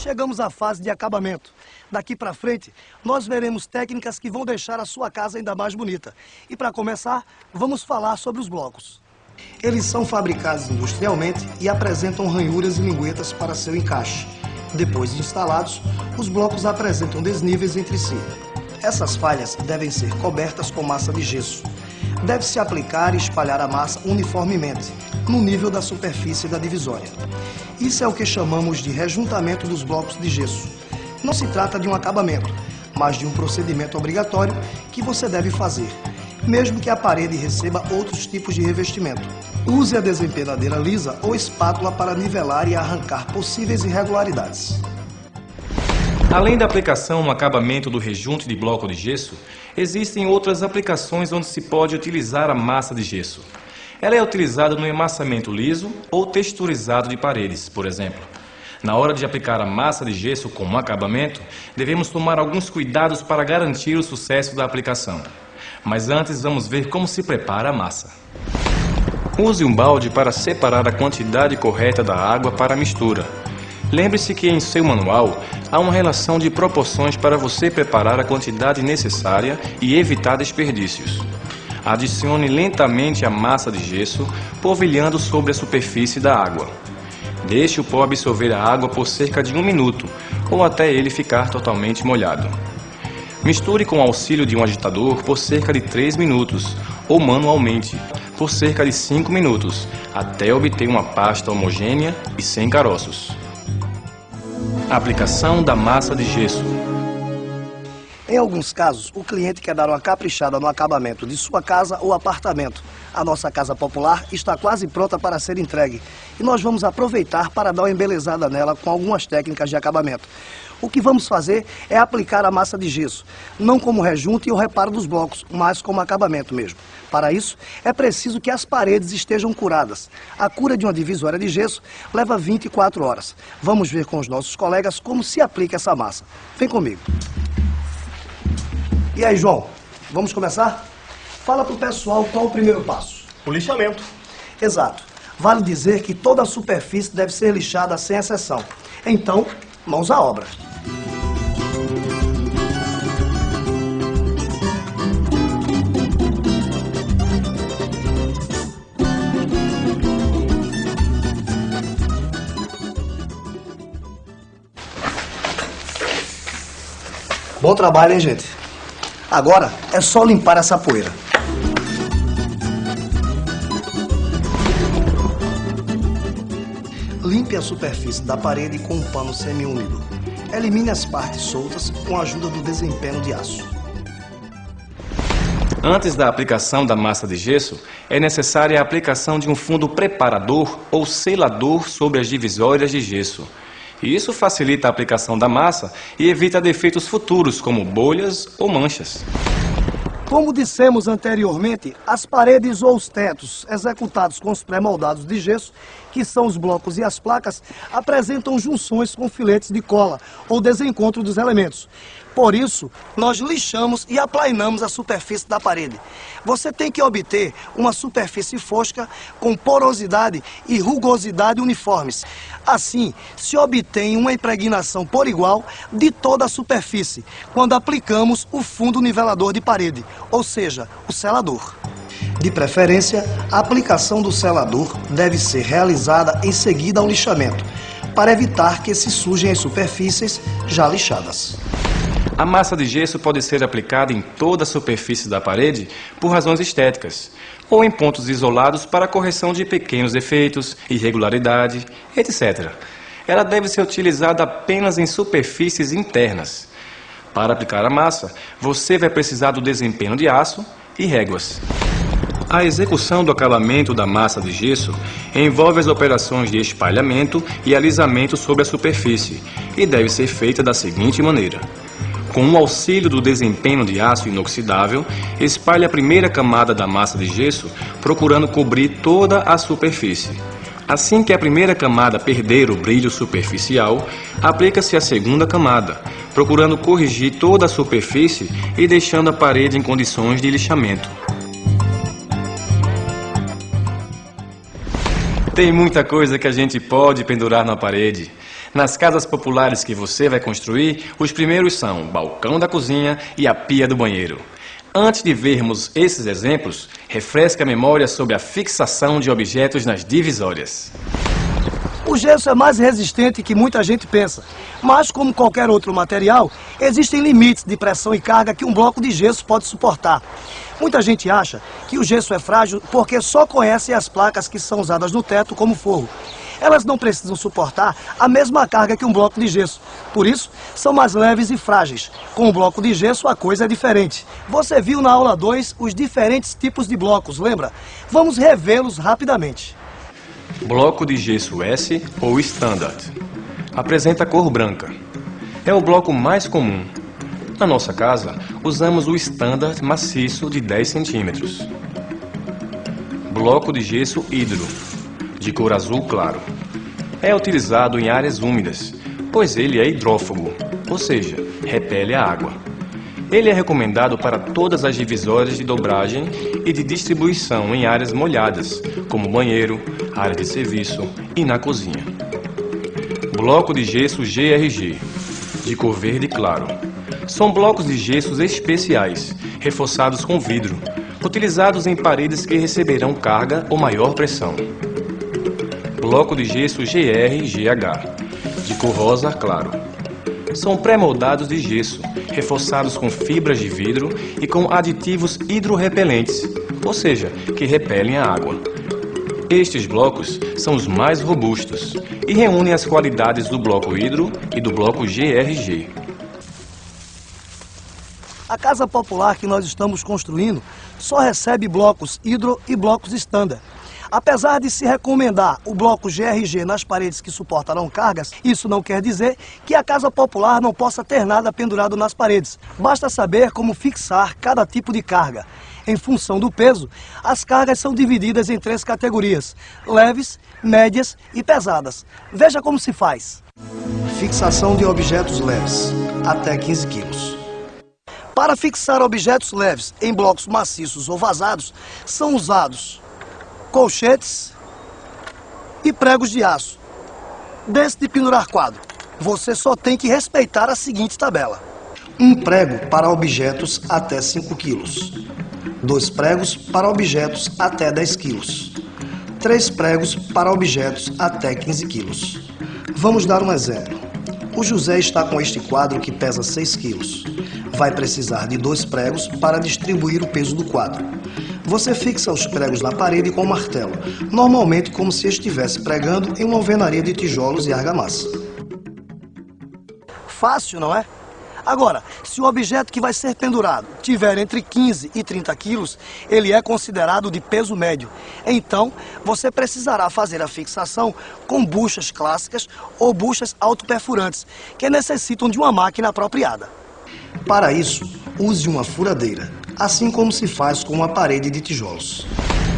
Chegamos à fase de acabamento. Daqui para frente, nós veremos técnicas que vão deixar a sua casa ainda mais bonita. E para começar, vamos falar sobre os blocos. Eles são fabricados industrialmente e apresentam ranhuras e linguetas para seu encaixe. Depois de instalados, os blocos apresentam desníveis entre si. Essas falhas devem ser cobertas com massa de gesso. Deve-se aplicar e espalhar a massa uniformemente, no nível da superfície da divisória. Isso é o que chamamos de rejuntamento dos blocos de gesso. Não se trata de um acabamento, mas de um procedimento obrigatório que você deve fazer, mesmo que a parede receba outros tipos de revestimento. Use a desempenadeira lisa ou espátula para nivelar e arrancar possíveis irregularidades. Além da aplicação no acabamento do rejunte de bloco de gesso, existem outras aplicações onde se pode utilizar a massa de gesso. Ela é utilizada no emassamento liso ou texturizado de paredes, por exemplo. Na hora de aplicar a massa de gesso como acabamento, devemos tomar alguns cuidados para garantir o sucesso da aplicação. Mas antes vamos ver como se prepara a massa. Use um balde para separar a quantidade correta da água para a mistura. Lembre-se que em seu manual há uma relação de proporções para você preparar a quantidade necessária e evitar desperdícios. Adicione lentamente a massa de gesso, polvilhando sobre a superfície da água. Deixe o pó absorver a água por cerca de um minuto, ou até ele ficar totalmente molhado. Misture com o auxílio de um agitador por cerca de 3 minutos, ou manualmente, por cerca de 5 minutos, até obter uma pasta homogênea e sem caroços. Aplicação da massa de gesso. Em alguns casos, o cliente quer dar uma caprichada no acabamento de sua casa ou apartamento. A nossa casa popular está quase pronta para ser entregue e nós vamos aproveitar para dar uma embelezada nela com algumas técnicas de acabamento. O que vamos fazer é aplicar a massa de gesso, não como rejunte e o reparo dos blocos, mas como acabamento mesmo. Para isso, é preciso que as paredes estejam curadas. A cura de uma divisória de gesso leva 24 horas. Vamos ver com os nossos colegas como se aplica essa massa. Vem comigo. E aí, João, vamos começar? Fala pro pessoal qual o primeiro passo. O lixamento. Exato. Vale dizer que toda a superfície deve ser lixada sem exceção. Então, mãos à obra. Bom trabalho, hein, gente? Agora é só limpar essa poeira. Limpe a superfície da parede com um pano semiúmido. Elimine as partes soltas com a ajuda do desempenho de aço. Antes da aplicação da massa de gesso, é necessária a aplicação de um fundo preparador ou selador sobre as divisórias de gesso. Isso facilita a aplicação da massa e evita defeitos futuros, como bolhas ou manchas. Como dissemos anteriormente, as paredes ou os tetos executados com os pré-moldados de gesso, que são os blocos e as placas, apresentam junções com filetes de cola ou desencontro dos elementos. Por isso, nós lixamos e aplainamos a superfície da parede. Você tem que obter uma superfície fosca com porosidade e rugosidade uniformes. Assim, se obtém uma impregnação por igual de toda a superfície, quando aplicamos o fundo nivelador de parede, ou seja, o selador. De preferência, a aplicação do selador deve ser realizada em seguida ao lixamento, para evitar que se sujem as superfícies já lixadas. A massa de gesso pode ser aplicada em toda a superfície da parede por razões estéticas, ou em pontos isolados para correção de pequenos defeitos, irregularidade, etc. Ela deve ser utilizada apenas em superfícies internas. Para aplicar a massa, você vai precisar do desempenho de aço e réguas. A execução do acabamento da massa de gesso envolve as operações de espalhamento e alisamento sobre a superfície e deve ser feita da seguinte maneira. Com o auxílio do desempenho de aço inoxidável, espalhe a primeira camada da massa de gesso, procurando cobrir toda a superfície. Assim que a primeira camada perder o brilho superficial, aplica-se a segunda camada, procurando corrigir toda a superfície e deixando a parede em condições de lixamento. Tem muita coisa que a gente pode pendurar na parede. Nas casas populares que você vai construir, os primeiros são o balcão da cozinha e a pia do banheiro. Antes de vermos esses exemplos, refresque a memória sobre a fixação de objetos nas divisórias. O gesso é mais resistente que muita gente pensa, mas como qualquer outro material, existem limites de pressão e carga que um bloco de gesso pode suportar. Muita gente acha que o gesso é frágil porque só conhece as placas que são usadas no teto como forro. Elas não precisam suportar a mesma carga que um bloco de gesso. Por isso, são mais leves e frágeis. Com o bloco de gesso, a coisa é diferente. Você viu na aula 2 os diferentes tipos de blocos, lembra? Vamos revê-los rapidamente. Bloco de gesso S ou Standard. Apresenta cor branca. É o bloco mais comum. Na nossa casa, usamos o Standard maciço de 10 centímetros. Bloco de gesso hidro, de cor azul claro. É utilizado em áreas úmidas, pois ele é hidrófobo, ou seja, repele a água. Ele é recomendado para todas as divisórias de dobragem e de distribuição em áreas molhadas, como banheiro, área de serviço e na cozinha. Bloco de gesso GRG, de cor verde claro. São blocos de gessos especiais, reforçados com vidro, utilizados em paredes que receberão carga ou maior pressão. Bloco de gesso GR-GH, de cor rosa claro. São pré-moldados de gesso, reforçados com fibras de vidro e com aditivos hidrorrepelentes, ou seja, que repelem a água. Estes blocos são os mais robustos e reúnem as qualidades do bloco hidro e do bloco GRG. A casa popular que nós estamos construindo só recebe blocos hidro e blocos standard. Apesar de se recomendar o bloco GRG nas paredes que suportarão cargas, isso não quer dizer que a casa popular não possa ter nada pendurado nas paredes. Basta saber como fixar cada tipo de carga. Em função do peso, as cargas são divididas em três categorias: leves, médias e pesadas. Veja como se faz. Fixação de objetos leves, até 15 quilos. Para fixar objetos leves em blocos maciços ou vazados, são usados colchetes e pregos de aço. Desse de pendurar quadro, você só tem que respeitar a seguinte tabela. Um prego para objetos até 5 quilos. Dois pregos para objetos até 10 quilos. Três pregos para objetos até 15 quilos. Vamos dar um exemplo. O José está com este quadro que pesa 6 quilos. Vai precisar de dois pregos para distribuir o peso do quadro. Você fixa os pregos na parede com um martelo, normalmente como se estivesse pregando em uma alvenaria de tijolos e argamassa. Fácil, não é? Agora, se o objeto que vai ser pendurado tiver entre 15 e 30 quilos, ele é considerado de peso médio. Então, você precisará fazer a fixação com buchas clássicas ou buchas autoperfurantes, que necessitam de uma máquina apropriada. Para isso, use uma furadeira, assim como se faz com uma parede de tijolos.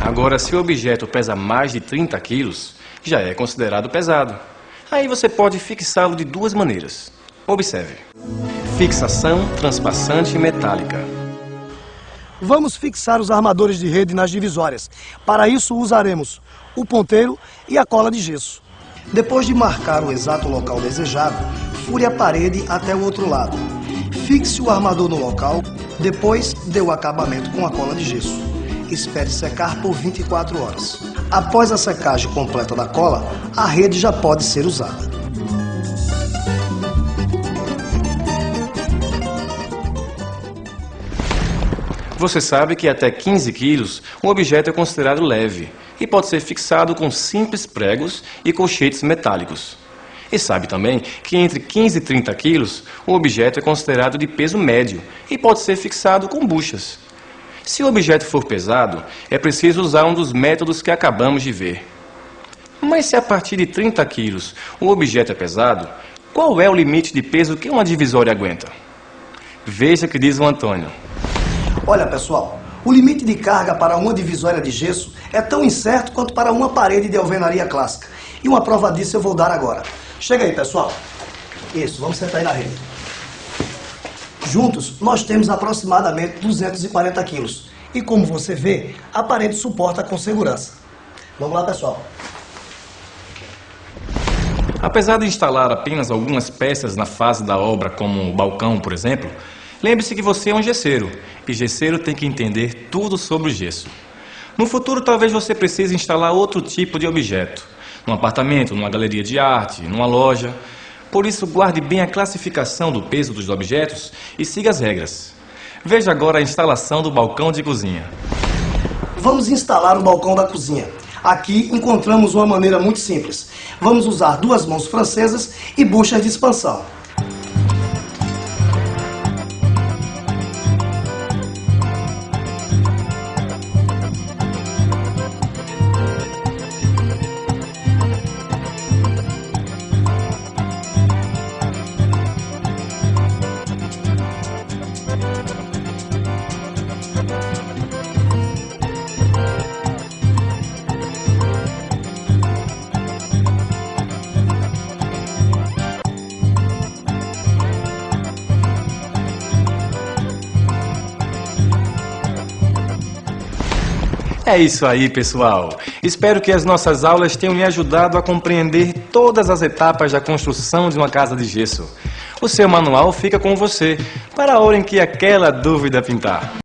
Agora, se o objeto pesa mais de 30 quilos, já é considerado pesado. Aí você pode fixá-lo de duas maneiras. Observe. Fixação transpassante metálica. Vamos fixar os armadores de rede nas divisórias. Para isso usaremos o ponteiro e a cola de gesso. Depois de marcar o exato local desejado, fure a parede até o outro lado. Fixe o armador no local, depois dê o acabamento com a cola de gesso. Espere secar por 24 horas. Após a secagem completa da cola, a rede já pode ser usada. Você sabe que até 15 quilos um objeto é considerado leve e pode ser fixado com simples pregos e colchetes metálicos. E sabe também que entre 15 e 30 quilos um objeto é considerado de peso médio e pode ser fixado com buchas. Se o objeto for pesado, é preciso usar um dos métodos que acabamos de ver. Mas se a partir de 30 quilos um objeto é pesado, qual é o limite de peso que uma divisória aguenta? Veja o que diz o Antônio. Olha, pessoal, o limite de carga para uma divisória de gesso é tão incerto quanto para uma parede de alvenaria clássica. E uma prova disso eu vou dar agora. Chega aí, pessoal. Isso, vamos sentar aí na rede. Juntos, nós temos aproximadamente 240 quilos. E como você vê, a parede suporta com segurança. Vamos lá, pessoal. Apesar de instalar apenas algumas peças na fase da obra, como o balcão, por exemplo, lembre-se que você é um gesseiro e gesseiro tem que entender tudo sobre o gesso. No futuro, talvez você precise instalar outro tipo de objeto, num apartamento, numa galeria de arte, numa loja. Por isso, guarde bem a classificação do peso dos objetos e siga as regras. Veja agora a instalação do balcão de cozinha. Vamos instalar o balcão da cozinha. Aqui encontramos uma maneira muito simples. Vamos usar duas mãos francesas e buchas de expansão. É isso aí, pessoal. Espero que as nossas aulas tenham lhe ajudado a compreender todas as etapas da construção de uma casa de gesso. O seu manual fica com você para a hora em que aquela dúvida pintar.